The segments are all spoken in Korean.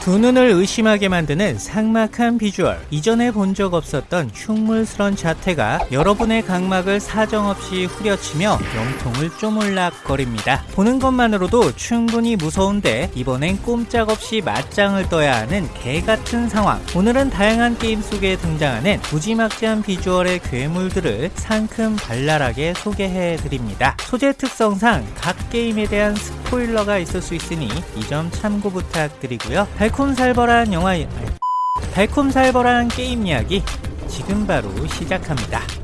두 눈을 의심하게 만드는 삭막한 비주얼. 이전에 본 적 없었던 흉물스런 자태가 여러분의 각막을 사정없이 후려치며 영통을 쪼물락거립니다. 보는 것만으로도 충분히 무서운데 이번엔 꼼짝없이 맞짱을 떠야 하는 개같은 상황. 오늘은 다양한 게임 속에 등장하는 무지막지한 비주얼의 괴물들을 상큼 발랄하게 소개해 드립니다. 소재 특성상 각 게임에 대한 스포일러가 있을 수 있으니 이 점 참고 부탁드리고요 달콤살벌한 영화 달콤살벌한 게임 이야기 지금 바로 시작합니다.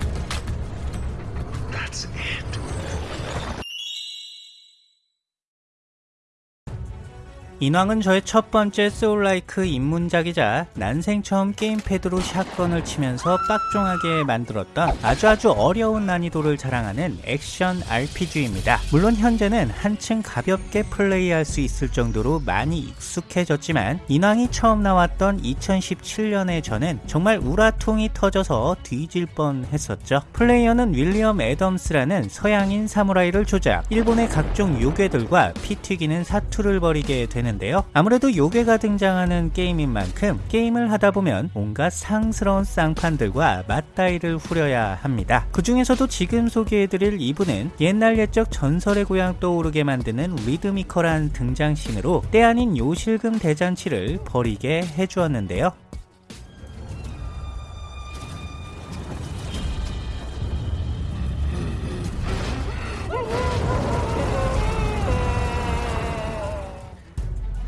인왕은 저의 첫 번째 soul-like 입문작이자 난생 처음 게임패드로 샷건을 치면서 빡종하게 만들었던 아주 아주 어려운 난이도를 자랑하는 액션 RPG입니다. 물론 현재는 한층 가볍게 플레이할 수 있을 정도로 많이 익숙해졌지만 인왕이 처음 나왔던 2017년에 저는 정말 울화통이 터져서 뒤질 뻔 했었죠. 플레이어는 윌리엄 애덤스라는 서양인 사무라이를 조작, 일본의 각종 요괴들과 피 튀기는 사투를 벌이게 되는 되는데요. 아무래도 요괴가 등장하는 게임인 만큼 게임을 하다 보면 온갖 상스러운 쌍판들과 맞다이를 후려야 합니다. 그 중에서도 지금 소개해드릴 이분은 옛날 옛적 전설의 고향 떠오르게 만드는 리드미컬한 등장신으로 때 아닌 요실금 대잔치를 벌이게 해주었는데요.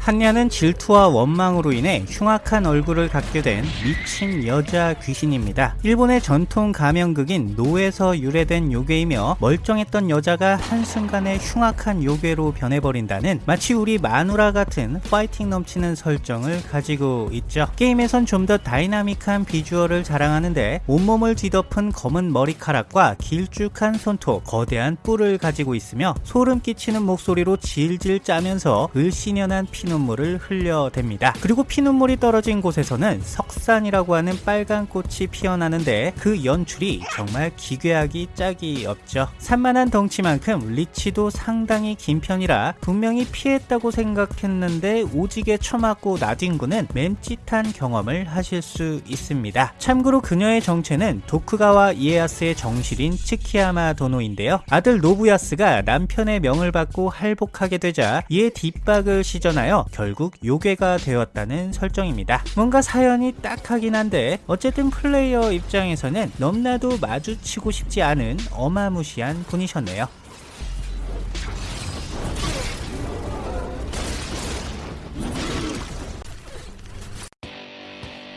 한냐는 질투와 원망으로 인해 흉악한 얼굴을 갖게 된 미친 여자 귀신입니다. 일본의 전통 가면극인 노에서 유래된 요괴이며 멀쩡했던 여자가 한순간에 흉악한 요괴로 변해버린다는 마치 우리 마누라 같은 파이팅 넘치는 설정을 가지고 있죠. 게임에선 좀 더 다이나믹한 비주얼을 자랑하는데 온몸을 뒤덮은 검은 머리카락과 길쭉한 손톱, 거대한 뿔을 가지고 있으며 소름 끼치는 목소리로 질질 짜면서 을씨년한 피눈 피눈물을 흘려댑니다. 그리고 피눈물이 떨어진 곳에서는 석산이라고 하는 빨간 꽃이 피어나는데 그 연출이 정말 기괴하기 짝이 없죠. 산만한 덩치만큼 리치도 상당히 긴 편이라 분명히 피했다고 생각했는데 오지게 쳐맞고 나뒹구는 맴짓한 경험을 하실 수 있습니다. 참고로 그녀의 정체는 도쿠가와 이에야스의 정실인 츠키야마 도노인데요. 아들 노부야스가 남편의 명을 받고 할복하게 되자 이에 뒷박을 시전하여 결국 요괴가 되었다는 설정입니다. 뭔가 사연이 딱하긴 한데 어쨌든 플레이어 입장에서는 넘나도 마주치고 싶지 않은 어마무시한 분이셨네요.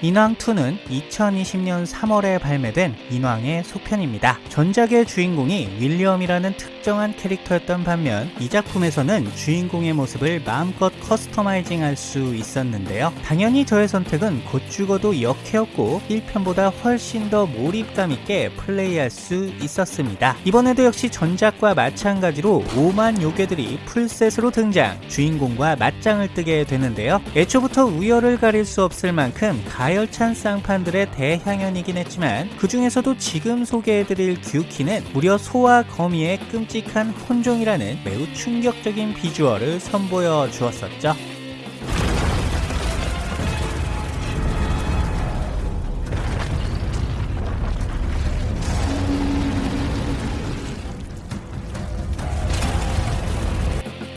인왕2는 2020년 3월에 발매된 인왕의 속편입니다. 전작의 주인공이 윌리엄이라는 특정한 캐릭터였던 반면 이 작품에서는 주인공의 모습을 마음껏 customizing 할 수 있었는데요. 당연히 저의 선택은 곧 죽어도 여캐였고 1편보다 훨씬 더 몰입감 있게 플레이할 수 있었습니다. 이번에도 역시 전작과 마찬가지로 오만 요괴들이 full set으로 등장, 주인공과 맞짱을 뜨게 되는데요. 애초부터 우열을 가릴 수 없을 만큼 가 가열찬 쌍판들의 대향연이긴 했지만 그 중에서도 지금 소개해드릴 규키는 무려 소와 거미의 끔찍한 혼종이라는 매우 충격적인 비주얼을 선보여 주었었죠.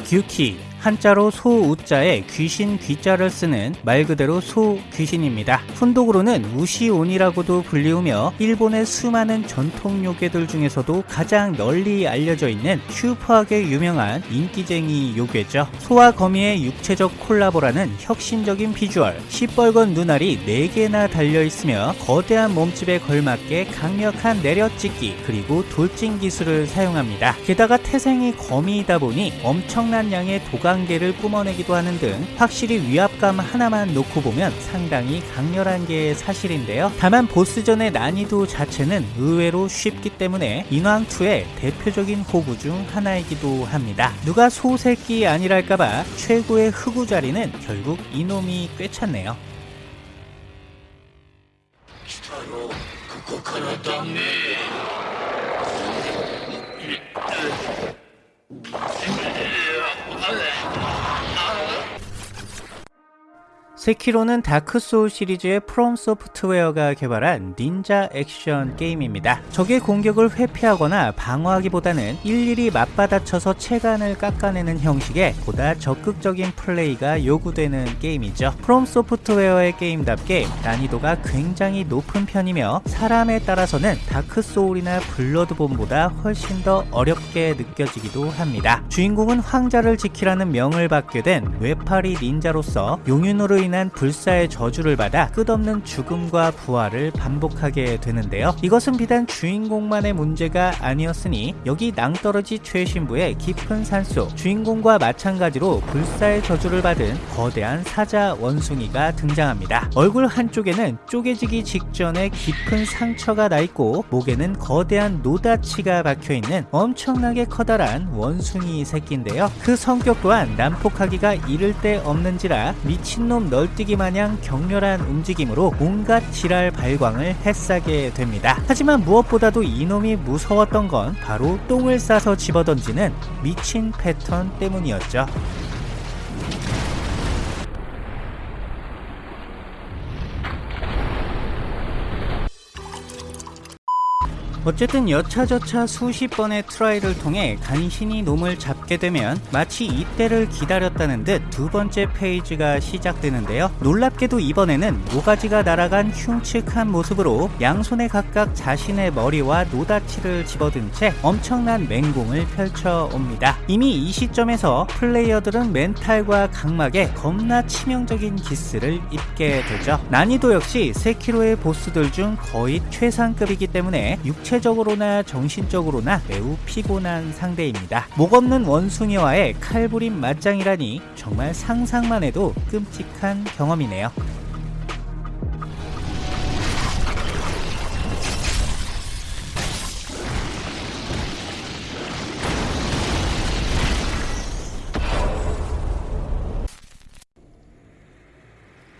규키 한자로 소우자에 귀신 귀자를 쓰는 말 그대로 소 귀신입니다. 훈독으로는 우시온이라고도 불리우며 일본의 수많은 전통 요괴들 중에서도 가장 널리 알려져 있는 슈퍼하게 유명한 인기쟁이 요괴죠. 소와 거미의 육체적 콜라보라는 혁신적인 비주얼, 시뻘건 눈알이 4개나 달려있으며 거대한 몸집에 걸맞게 강력한 내려찍기 그리고 돌진 기술을 사용합니다. 게다가 태생이 거미이다 보니 엄청난 양의 도감 단계를 뿜어내기도 하는 등 확실히 위압감 하나만 놓고 보면 상당히 강렬한 게 사실인데요. 다만 보스전의 난이도 자체는 의외로 쉽기 때문에 인왕2의 대표적인 호구 중 하나이기도 합니다. 누가 소새끼 아니랄까봐 최고의 흑우 자리는 결국 이놈이 꿰찼네요. 세키로는 다크 소울 시리즈의 프롬 소프트웨어가 개발한 닌자 액션 게임입니다. 적의 공격을 회피하거나 방어하기보다는 일일이 맞받아쳐서 체간을 깎아내는 형식의 보다 적극적인 플레이가 요구되는 게임이죠. 프롬 소프트웨어의 게임답게 난이도가 굉장히 높은 편이며 사람에 따라서는 다크 소울이나 블러드본보다 훨씬 더 어렵게 느껴지기도 합니다. 주인공은 황자를 지키라는 명을 받게 된 외팔이 닌자로서 용윤으로 인한 불사의 저주를 받아 끝없는 죽음과 부활을 반복하게 되는데요. 이것은 비단 주인공만의 문제가 아니었으니 여기 낭떠러지 최심부의 깊은 산속 주인공과 마찬가지로 불사의 저주를 받은 거대한 사자 원숭이가 등장합니다. 얼굴 한쪽에는 쪼개지기 직전에 깊은 상처가 나 있고 목에는 거대한 노다치가 박혀 있는 엄청나게 커다란 원숭이 새끼인데요. 그 성격 또한 난폭하기가 이를 데 없는지라 미친놈 널뛰기 마냥 격렬한 움직임으로 온갖 지랄 발광을 했사게 됩니다. 하지만 무엇보다도 이놈이 무서웠던 건 바로 똥을 싸서 집어던지는 미친 패턴 때문이었죠. 어쨌든 여차저차 수십 번의 try를 통해 간신히 놈을 잡게 되면 마치 이때를 기다렸다는 듯 두 번째 phase가 시작되는데요. 놀랍게도 이번에는 모가지가 날아간 흉측한 모습으로 양손에 각각 자신의 머리와 노다치를 집어든 채 엄청난 맹공을 펼쳐옵니다. 이미 이 시점에서 플레이어들은 mental과 각막에 겁나 치명적인 기스를 입게 되죠. 난이도 역시 세키로의 보스들 중 거의 최상급이기 때문에 육체 신체적으로나 정신적으로나 매우 피곤한 상대입니다. 목 없는 원숭이와의 칼부림 맞짱이라니 정말 상상만 해도 끔찍한 경험이네요.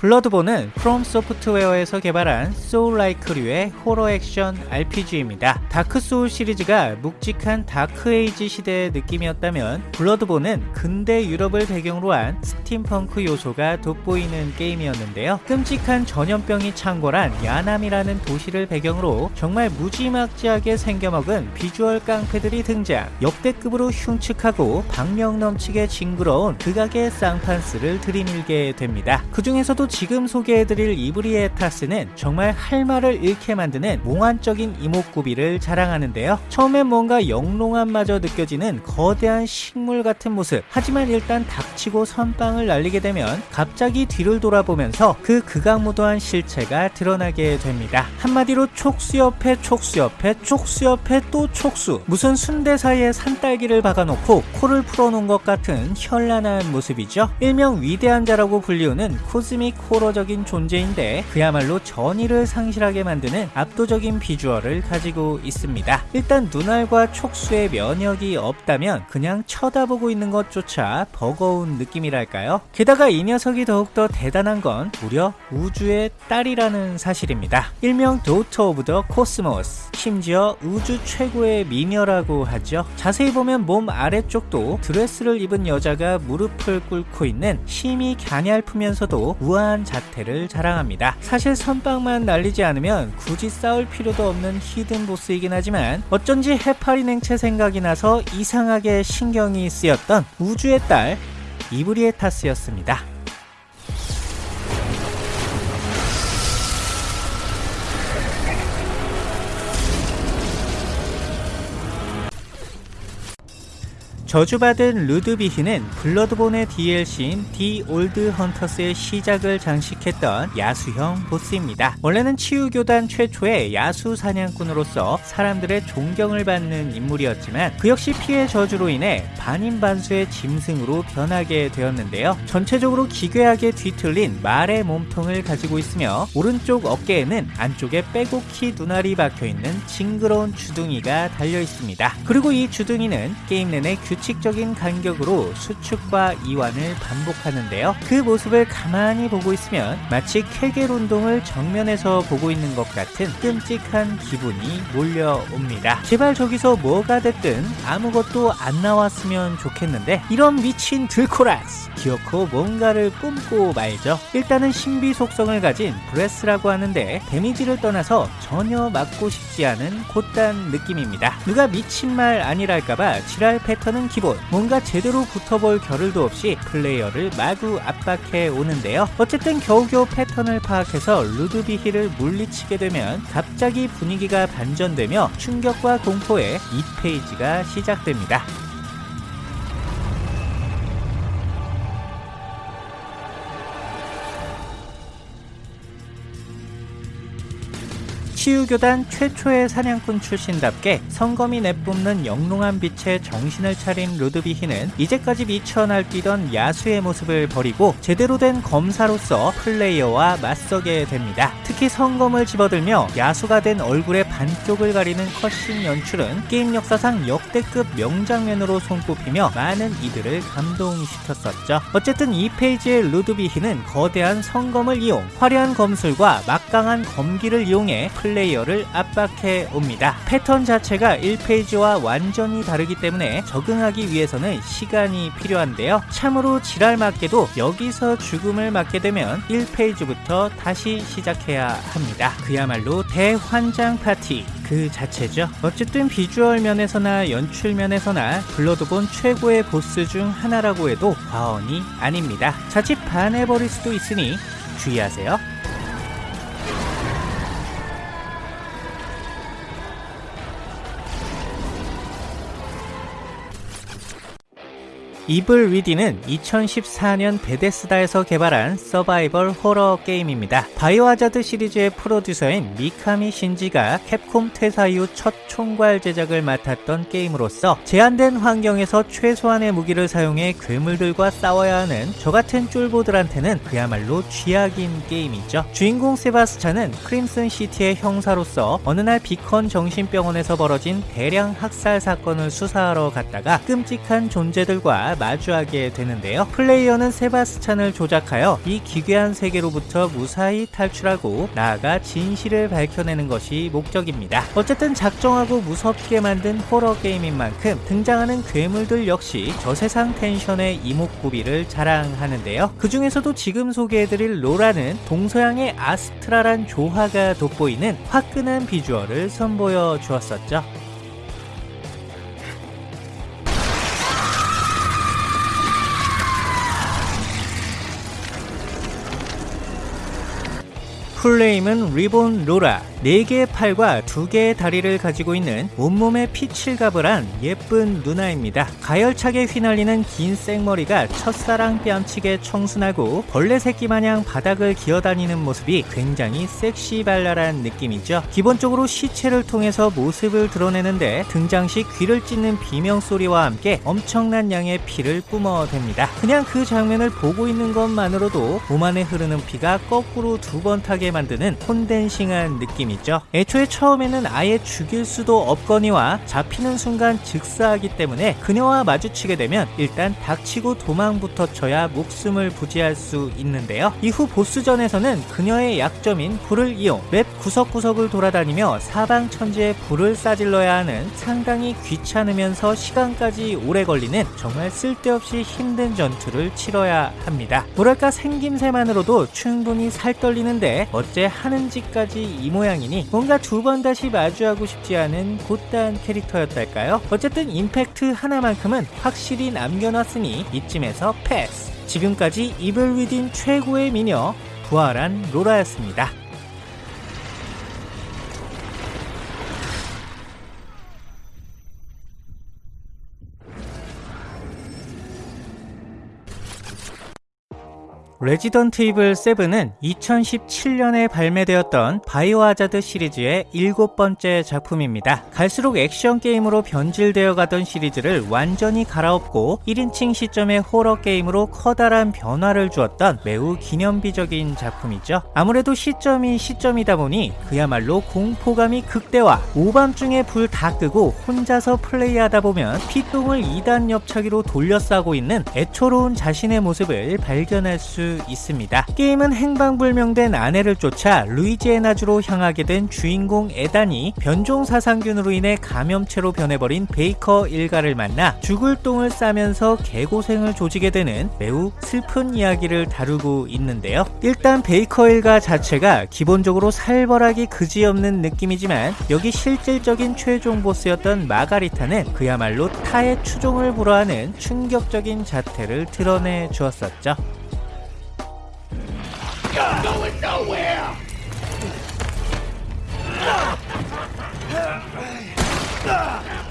블러드본은 프롬 소프트웨어에서 개발한 soullike류의 호러 액션 RPG입니다. 다크 소울 시리즈가 묵직한 다크에이지 시대의 느낌이었다면 블러드본은 근대 유럽을 배경으로 한 스팀펑크 요소가 돋보이는 게임이었는데요. 끔찍한 전염병이 창궐한 야남이라는 도시를 배경으로 정말 무지막지하게 생겨먹은 비주얼 깡패들이 등장 역대급으로 흉측하고 박력 넘치게 징그러운 극악의 쌍판스를 들이밀게 됩니다. 그 중에서도 지금 소개해드릴 이브리에타스는 정말 할 말을 잃게 만드는 몽환적인 이목구비를 자랑하는데요. 처음엔 뭔가 영롱함마저 느껴지는 거대한 식물 같은 모습. 하지만 일단 닥치고 선빵을 날리게 되면 갑자기 뒤를 돌아보면서 그 극악무도한 실체가 드러나게 됩니다. 한마디로 촉수 옆에 촉수 옆에 촉수 옆에 또 촉수. 무슨 순대 사이에 산딸기를 박아놓고 코를 풀어놓은 것 같은 현란한 모습이죠. 일명 위대한 자라고 불리우는 cosmic horror적인 존재인데 그야말로 전의를 상실하게 만드는 압도적인 비주얼을 가지고 있습니다. 일단 눈알과 촉수에 면역이 없다면 그냥 쳐다보고 있는 것조차 버거운 느낌이랄까요? 게다가 이 녀석이 더욱더 대단한 건 무려 우주의 딸이라는 사실입니다. 일명 Daughter of the Cosmos 심지어 우주 최고의 미녀라고 하죠. 자세히 보면 몸 아래쪽도 드레스를 입은 여자가 무릎을 꿇고 있는 심히 갸냘프면서도 우아한 훌륭한 자태를 자랑합니다. 사실 선빵만 날리지 않으면 굳이 싸울 필요도 없는 히든 보스이긴 하지만 어쩐지 해파리 냉채 생각이 나서 이상하게 신경이 쓰였던 우주의 딸 이브리에타스였습니다. 저주받은 루드비히는 블러드본의 DLC인 The Old Hunters의 시작을 장식했던 야수형 보스입니다. 원래는 치유교단 최초의 야수 사냥꾼으로서 사람들의 존경을 받는 인물이었지만 그 역시 피의 저주로 인해 반인반수의 짐승으로 변하게 되었는데요. 전체적으로 기괴하게 뒤틀린 말의 몸통을 가지고 있으며 오른쪽 어깨에는 안쪽에 빼곡히 눈알이 박혀있는 징그러운 주둥이가 달려 있습니다. 그리고 이 주둥이는 게임 내내 규 규칙적인 간격으로 수축과 이완을 반복하는데요. 그 모습을 가만히 보고 있으면 마치 케겔 운동을 정면에서 보고 있는 것 같은 끔찍한 기분이 몰려옵니다. 제발 저기서 뭐가 됐든 아무것도 안 나왔으면 좋겠는데 이런 미친 들코라스 기어코 뭔가를 뿜고 말죠. 일단은 신비 속성을 가진 breath라고 하는데 데미지를 떠나서 전혀 맞고 싶지 않은 곧단 느낌입니다. 누가 미친 말 아니랄까봐 지랄 패턴은 기본. 뭔가 제대로 붙어볼 겨를도 없이 플레이어를 마구 압박해 오는데요. 어쨌든 겨우겨우 패턴을 파악해서 루드비히를 물리치게 되면 갑자기 분위기가 반전되며 충격과 공포의 2phase가 시작됩니다. 치유교단 최초의 사냥꾼 출신답게 성검이 내뿜는 영롱한 빛에 정신을 차린 루드비히는 이제까지 미쳐 날뛰던 야수의 모습을 버리고 제대로 된 검사로서 플레이어와 맞서게 됩니다. 특히 성검을 집어들며 야수가 된 얼굴의 반쪽을 가리는 cutscene 연출은 게임 역사상 역대급 명장면으로 손꼽히며 많은 이들을 감동시켰었죠. 어쨌든 2 phase의 루드비히는 거대한 성검을 이용 화려한 검술과 막강한 검기를 이용해 플레이어 를 압박해 옵니다. 패턴 자체가 1 phase와 완전히 다르기 때문에 적응하기 위해서는 시간이 필요한데요. 참으로 지랄맞게도 여기서 죽음을 맞게 되면 1페이지부터 다시 시작해야 합니다. 그야말로 대환장 파티 그 자체죠. 어쨌든 비주얼 면에서나 연출 면에서나 블러드본 최고의 보스 중 하나라고 해도 과언이 아닙니다. 자칫 반해버릴 수도 있으니 주의하세요. 이블 위딘은 2014년 베데스다에서 개발한 서바이벌 호러 게임입니다. 바이오하자드 시리즈의 프로듀서인 미카미 신지가 캡콤 퇴사 이후 첫 총괄 제작을 맡았던 게임으로서 제한된 환경에서 최소한의 무기를 사용해 괴물들과 싸워야 하는 저 같은 쫄보들한테는 그야말로 쥐약인 게임이죠. 주인공 세바스찬은 크림슨 시티의 형사로서 어느 날 비컨 정신병원에서 벌어진 대량 학살 사건을 수사하러 갔다가 끔찍한 존재들과 마주하게 되는데요. 플레이어는 세바스찬을 조작하여 이 기괴한 세계로부터 무사히 탈출하고 나아가 진실을 밝혀내는 것이 목적입니다. 어쨌든 작정하고 무섭게 만든 호러 게임인 만큼 등장하는 괴물들 역시 저세상 텐션의 이목구비를 자랑하는데요. 그 중에서도 지금 소개해드릴 로라는 동서양의 아스트라란 조화가 돋보이는 화끈한 비주얼을 선보여 주었었죠. 풀네임은 리본 로라 4개의 팔과 2개의 다리를 가지고 있는 온몸에 피칠갑을 한 예쁜 누나입니다. 가열차게 휘날리는 긴 생머리가 첫사랑 뺨치게 청순하고 벌레 새끼 마냥 바닥을 기어다니는 모습이 굉장히 섹시발랄한 느낌이죠. 기본적으로 시체를 통해서 모습을 드러내는데 등장 시 귀를 찢는 비명소리와 함께 엄청난 양의 피를 뿜어댑니다. 그냥 그 장면을 보고 있는 것만으로도 몸 안에 흐르는 피가 거꾸로 두 번 타게 만드는 콘덴싱한 느낌이 있죠. 애초에 처음에는 아예 죽일 수도 없거니와 잡히는 순간 즉사하기 때문에 그녀와 마주치게 되면 일단 닥치고 도망부터 쳐야 목숨을 부지할 수 있는데요. 이후 보스전에서는 그녀의 약점인 불을 이용 맵 구석구석을 돌아다니며 사방천지에 불을 싸질러야 하는 상당히 귀찮으면서 시간까지 오래 걸리는 정말 쓸데없이 힘든 전투를 치러야 합니다. 뭐랄까 생김새만으로도 충분히 살 떨리는데 어째 하는 짓까지 이 모양이 이니 뭔가 두 번 다시 마주하고 싶지 않은 곧단 캐릭터였달까요? 어쨌든 임팩트 하나만큼은 확실히 남겨놨으니 이쯤에서 패스! 지금까지 이블 위딘 최고의 미녀 부활한 로라였습니다. 레지던트 이블 7은 2017년에 발매되었던 바이오 하자드 시리즈의 일곱 번째 작품입니다. 갈수록 액션 게임으로 변질되어 가던 시리즈를 완전히 갈아엎고 1인칭 시점의 호러 게임으로 커다란 변화를 주었던 매우 기념비적인 작품이죠. 아무래도 시점이 시점이다 보니 그야말로 공포감이 극대화. 오밤중에 불 다 끄고 혼자서 플레이하다 보면 피똥을 2단 옆차기로 돌려싸고 있는 애초로운 자신의 모습을 발견할 수 있습니다. 게임은 행방불명된 아내를 쫓아 루이지애나주로 향하게 된 주인공 에단이 변종 사상균으로 인해 감염체로 변해버린 베이커 일가를 만나 죽을 똥을 싸면서 개고생을 조지게 되는 매우 슬픈 이야기를 다루고 있는데요. 일단 베이커 일가 자체가 기본적으로 살벌하기 그지없는 느낌이지만 여기 실질적인 최종 보스였던 마가리타는 그야말로 타의 추종을 불허하는 충격적인 자태를 드러내 주었었죠. I'm going nowhere! Ah!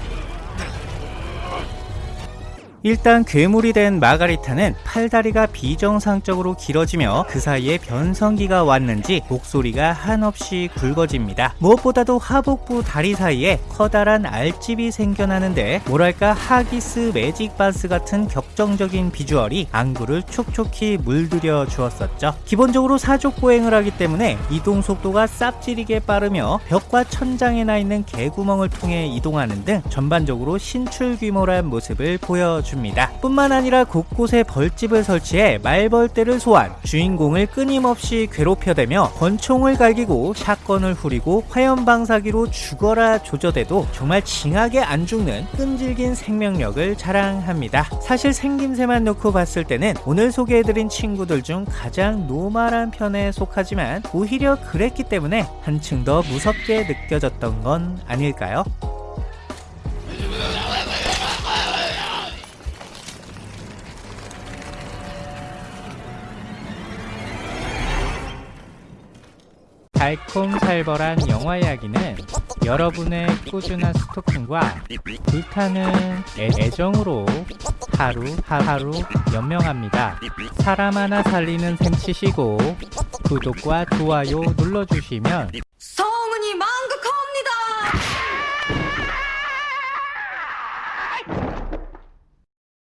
일단 괴물이 된 마가리타는 팔다리가 비정상적으로 길어지며 그 사이에 변성기가 왔는지 목소리가 한없이 굵어집니다. 무엇보다도 하복부 다리 사이에 커다란 알집이 생겨나는데 뭐랄까 하기스 매직 바스 같은 격정적인 비주얼이 안구를 촉촉히 물들여 주었었죠. 기본적으로 사족 보행을 하기 때문에 이동 속도가 쌉지리게 빠르며 벽과 천장에 나 있는 개구멍을 통해 이동하는 등 전반적으로 신출 규모란 모습을 보여줍니다. 뿐만 아니라 곳곳에 벌집을 설치해 말벌떼를 소환, 주인공을 끊임없이 괴롭혀대며 권총을 갈기고 샷건을 후리고 화염방사기로 죽어라 조져대도 정말 징하게 안 죽는 끈질긴 생명력을 자랑합니다. 사실 생김새만 놓고 봤을 때는 오늘 소개해드린 친구들 중 가장 노멀한 편에 속하지만 오히려 그랬기 때문에 한층 더 무섭게 느껴졌던 건 아닐까요? 달콤살벌한 영화 이야기는 여러분의 꾸준한 스토킹과 불타는 애, 애정으로 하루 하루 연명합니다. 사람 하나 살리는 셈 치시고 구독과 좋아요 눌러주시면